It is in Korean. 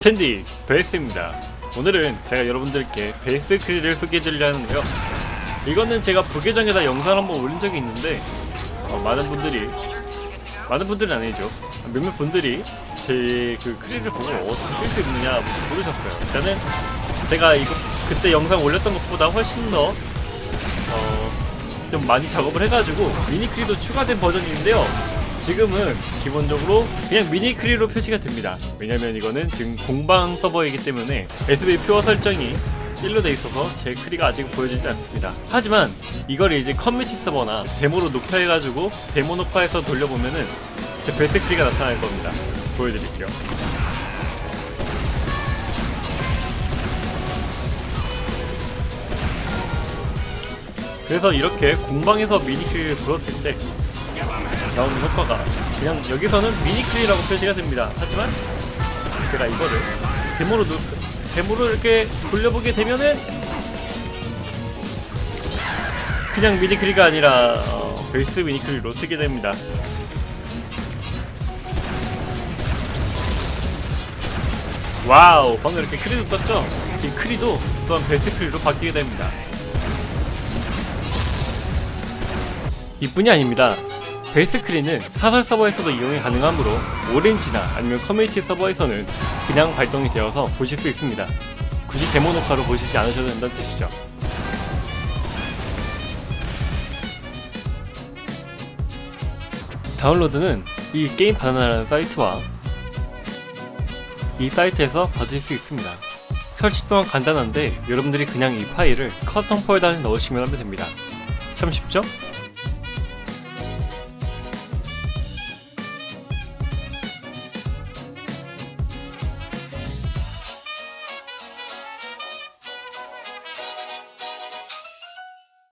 텐디 베이스입니다. 오늘은 제가 여러분들께 베이스 크리를 소개해 드리려 하는데요. 이거는 제가 부계정에다 영상을 한번 올린 적이 있는데 어, 많은 분들이 많은 분들은 아니죠. 몇몇 분들이 제 그 크리를 보고 어떻게 쓸 수 있느냐 모르셨어요. 일단은 제가 이거 그때 영상 올렸던 것보다 훨씬 더 어, 좀 많이 작업을 해가지고 미니 크리도 추가된 버전인데요 지금은 기본적으로 그냥 미니 크리로 표시가 됩니다. 왜냐면 이거는 지금 공방 서버이기 때문에 SV pure 설정이 1로 돼 있어서 제 크리가 아직 보여지지 않습니다. 하지만 이걸 이제 커뮤니티 서버나 데모로 녹화해가지고 데모 녹화해서 돌려보면은 제 베스트 크리가 나타날 겁니다. 보여드릴게요. 그래서 이렇게 공방에서 미니 크리를 불었을 때 나오는 효과가 그냥 여기서는 미니 크리라고 표시가 됩니다. 하지만 제가 이거를 데모로 누, 데모로 이렇게 돌려보게 되면은 그냥 미니 크리가 아니라 어, 베이스 미니 크리로 쓰게 됩니다. 와우 방금 이렇게 크리도 떴죠? 이 크리도 또한 베이스 크리로 바뀌게 됩니다. 이뿐이 아닙니다. 베이스 크리는 사설 서버에서도 이용이 가능하므로 오렌지나 아니면 커뮤니티 서버에서는 그냥 발동이 되어서 보실 수 있습니다. 굳이 데모 녹화로 보시지 않으셔도 된다는 뜻이죠. 다운로드는 이 GameBanana라는 사이트와 이 사이트에서 받을 수 있습니다. 설치 또한 간단한데 여러분들이 그냥 이 파일을 custom 폴더에 넣으시면 하면 됩니다. 참 쉽죠?